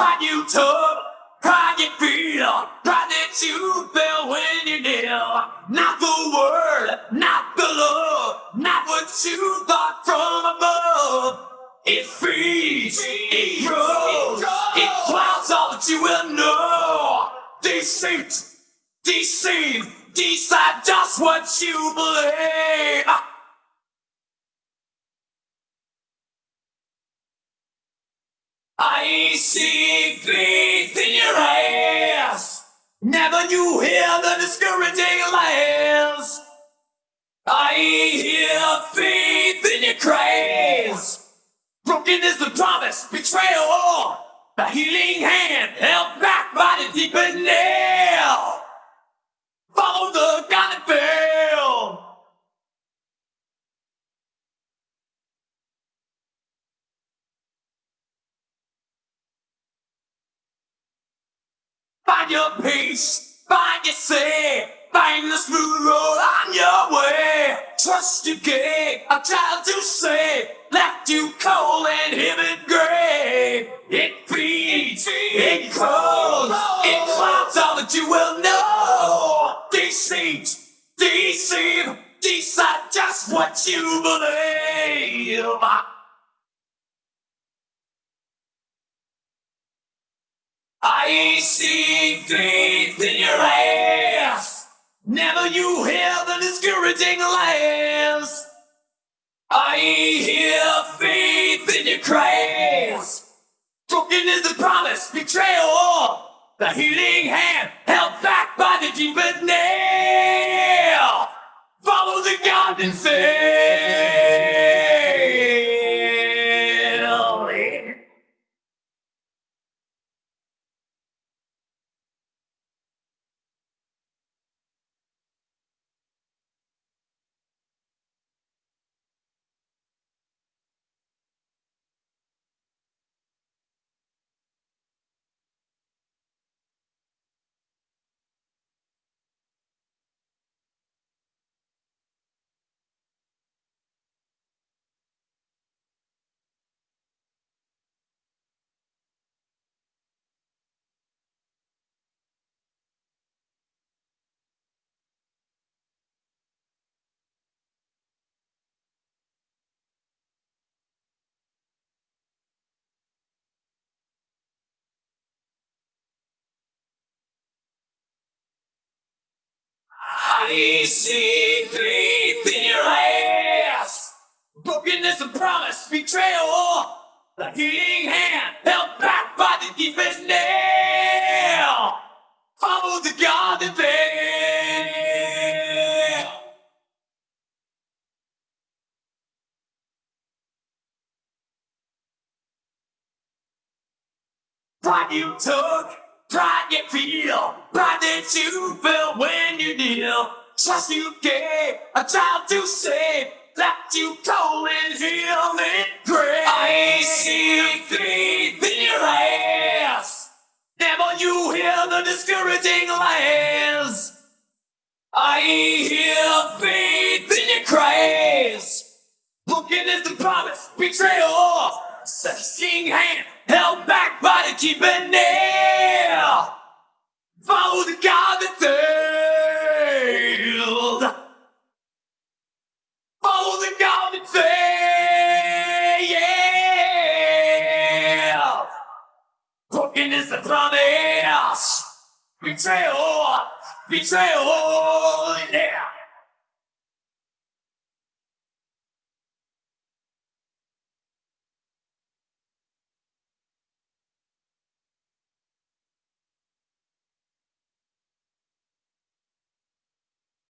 Pride you took, pride you feel, pride that you felt when you kneel. Not the word, not the love, not what you thought from above. It feeds, it grows, it clouds all that you will know. Deceit, deceive, decide just what you believe. I see faith in your eyes. Never knew hear the discouraging lies. I hear faith in your cries. Broken is the promise, betrayal, the healing hand held back by the deepened nail. Follow the God that failed. Find your peace, find your say, find the smooth road on your way. Trust your gate, a child to save, left you cold and him in gray. It feeds, it grows, it climbs all that you will know. Deceit, deceive, decide just what you believe. I see faith in your eyes. Never you hear the discouraging lies. I hear faith in your cries. Broken is the promise, betrayal. The healing hand held back by the deepest nail. Follow the God and say. EC3 in your ass! Brokenness and promise, betrayal! The healing hand held back by the deepest nail! Follow the God that veil! Pride you took, pride you feel, pride that you felt when you kneel. Trust you gave, a child to save, left you cold and healed in grave. I see faith in your eyes. Never you hear the discouraging lies. I hear faith in your cries. Broken is the promise, betrayal, searching hand held back by the keeping betrayal, betrayal, yeah.